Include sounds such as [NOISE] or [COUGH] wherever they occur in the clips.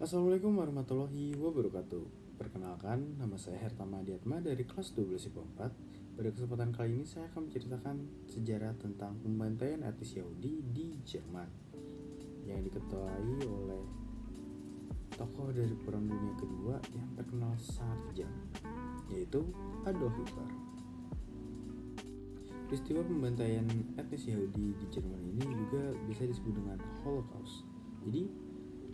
Assalamualaikum warahmatullahi wabarakatuh. Perkenalkan, nama saya Hertama Diatma dari kelas 12 IPA 4 Pada kesempatan kali ini saya akan menceritakan sejarah tentang pembantaian etnis Yahudi di Jerman Yang diketuai oleh tokoh dari Perang Dunia Kedua yang terkenal sangat kejam Yaitu Adolf Hitler. Peristiwa pembantaian etnis Yahudi di Jerman ini juga bisa disebut dengan Holocaust. Jadi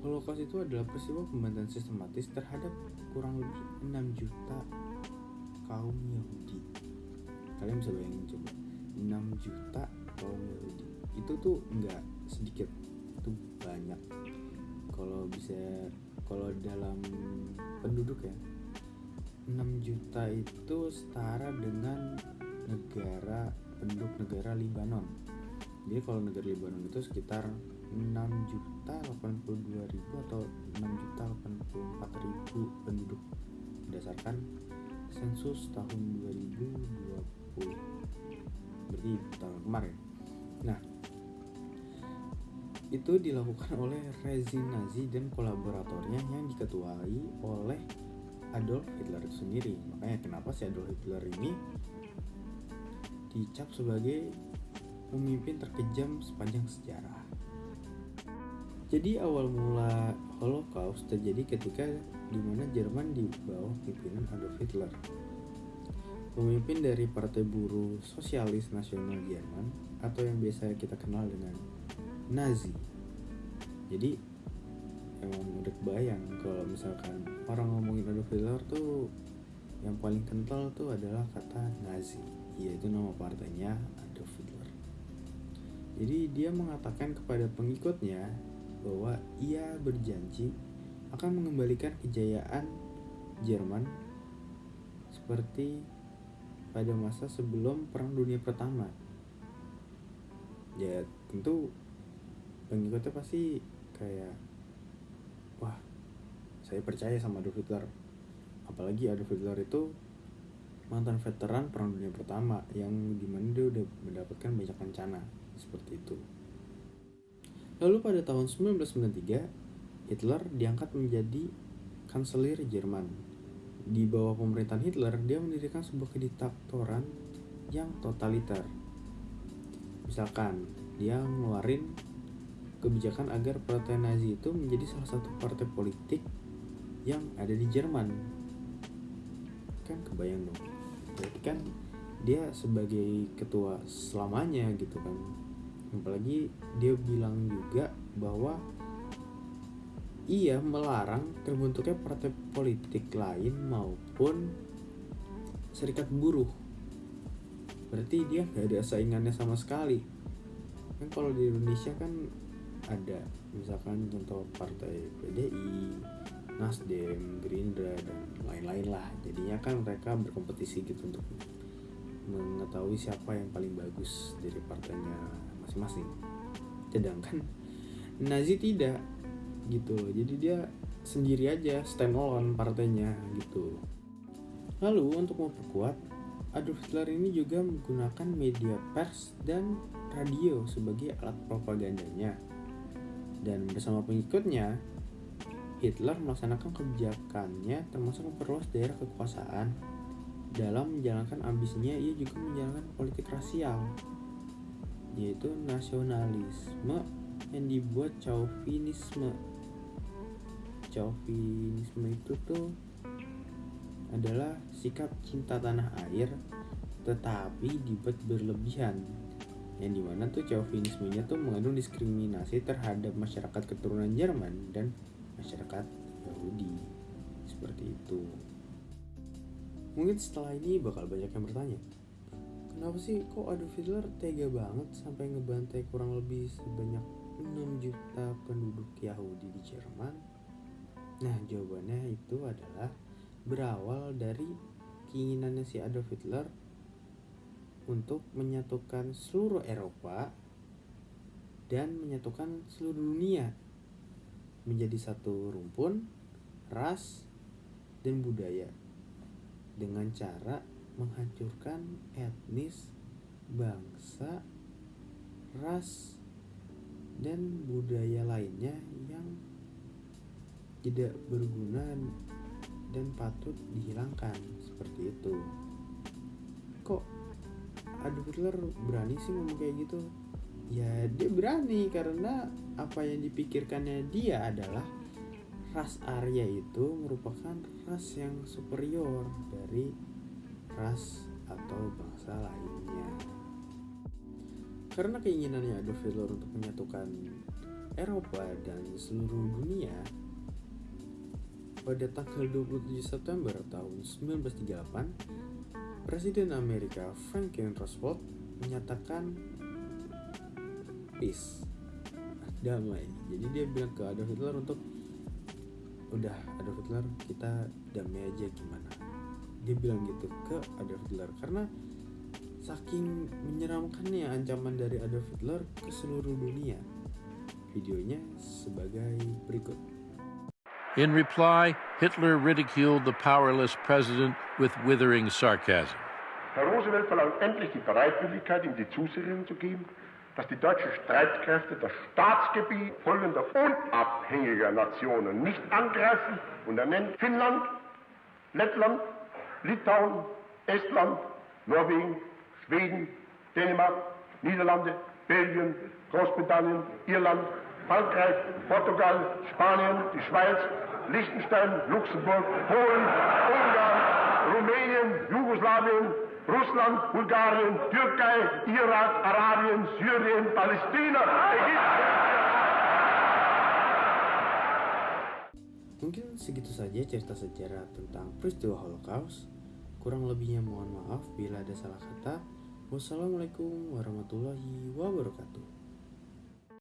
Holocaust itu adalah peristiwa pembantaian sistematis terhadap kurang lebih 6 juta kaum Yahudi. Kalian bisa bayangin coba, 6 juta kaum Yahudi. Itu tuh nggak sedikit, itu banyak. Kalau bisa, kalau dalam penduduk ya, 6 juta itu setara dengan negara penduduk negara Libanon. Jadi kalau negara Libanon itu sekitar 6 juta 82 ribu atau 6 juta 84 ribu penduduk. Berdasarkan sensus tahun 2020 berarti tahun kemarin. Nah itu dilakukan [LAUGHS] oleh rezim Nazi dan kolaboratornya yang diketuai oleh Adolf Hitler sendiri. Makanya kenapa si Adolf Hitler ini dicap sebagai pemimpin terkejam sepanjang sejarah jadi awal mula Holocaust terjadi ketika di mana Jerman di bawah pimpinan Adolf Hitler. Pemimpin dari Partai Buruh Sosialis Nasional Jerman atau yang biasa kita kenal dengan Nazi. Jadi emang udah kebayang kalau misalkan orang ngomongin Adolf Hitler tuh yang paling kental tuh adalah kata Nazi, yaitu nama partainya Adolf Hitler. Jadi dia mengatakan kepada pengikutnya bahwa ia berjanji akan mengembalikan kejayaan Jerman seperti pada masa sebelum Perang Dunia Pertama. Ya tentu pengikutnya pasti kayak wah saya percaya sama Adolf Hitler apalagi Adolf Hitler itu mantan veteran Perang Dunia Pertama yang di mana dia udah mendapatkan banyak rencana seperti itu. Lalu pada tahun 1993, Hitler diangkat menjadi kanselir Jerman. Di bawah pemerintahan Hitler, dia mendirikan sebuah kediktatoran yang totaliter. Misalkan, dia ngeluarin kebijakan agar partai Nazi itu menjadi salah satu partai politik yang ada di Jerman. Kan kebayang dong. Berarti kan dia sebagai ketua selamanya gitu kan apalagi dia bilang juga bahwa ia melarang terbentuknya partai politik lain maupun serikat buruh. Berarti dia gak ada saingannya sama sekali. Kan kalau di Indonesia kan ada misalkan contoh partai PDI, Nasdem, Gerindra dan lain-lain lah. Jadinya kan mereka berkompetisi gitu untuk mengetahui siapa yang paling bagus dari partainya masing-masing. Sedangkan Nazi tidak gitu jadi dia sendiri aja stand alone partainya gitu. Lalu untuk memperkuat Adolf Hitler ini juga menggunakan media pers dan radio sebagai alat propagandanya. Dan bersama pengikutnya Hitler melaksanakan kebijakannya termasuk memperluas daerah kekuasaan. Dalam menjalankan ambisinya ia juga menjalankan politik rasial yaitu nasionalisme yang dibuat chauvinisme. Chauvinisme itu tuh adalah sikap cinta tanah air tetapi dibuat berlebihan. Yang di mana tuh chauvinismenya tuh mengandung diskriminasi terhadap masyarakat keturunan Jerman dan masyarakat Yahudi. Seperti itu. Mungkin setelah ini bakal banyak yang bertanya kenapa sih kok Adolf Hitler tega banget sampai ngebantai kurang lebih sebanyak 6 juta penduduk Yahudi di Jerman? Nah jawabannya itu adalah berawal dari keinginannya si Adolf Hitler untuk menyatukan seluruh Eropa dan menyatukan seluruh dunia menjadi satu rumpun, ras, dan budaya dengan cara menghancurkan etnis, bangsa, ras, dan budaya lainnya yang tidak berguna dan patut dihilangkan. Seperti itu. Kok Adolf Hitler berani sih ngomong kayak gitu? Ya dia berani karena apa yang dipikirkannya dia adalah ras Arya itu merupakan ras yang superior dari ras atau bangsa lainnya. Karena keinginannya Adolf Hitler untuk menyatukan Eropa dan seluruh dunia pada tanggal 27 September tahun 1938 Presiden Amerika Franklin Roosevelt menyatakan peace. Damai. Jadi dia bilang ke Adolf Hitler untuk udah Adolf Hitler kita damai aja gimana dia bilang gitu ke Adolf Hitler. Karena saking menyeramkannya ancaman dari Adolf Hitler ke seluruh dunia. Videonya sebagai berikut. In reply, Hitler ridiculed the powerless president with withering sarcasm. Herr Roosevelt verlangt endlich die Bereitwilligkeit, ihm die Zusicherung zu geben, dass die deutschen Streitkräfte das Staatsgebiet folgender unabhängiger Nationen nicht angreifen und er nennt Finnland, Lettland, Litauen, Estland, Norwegen, Schweden, Dänemark, Niederlande, Belgien, Großbritannien, Irland, Frankreich, Portugal, Spanien, die Schweiz, Liechtenstein, Luxemburg, Polen, Ungarn, Rumänien, Jugoslawien, Russland, Bulgarien, Türkei, Irak, Arabien, Syrien, Palästina, Ägypten. Mungkin segitu saja cerita sejarah tentang peristiwa Holocaust. Kurang lebihnya mohon maaf bila ada salah kata. Wassalamualaikum warahmatullahi wabarakatuh.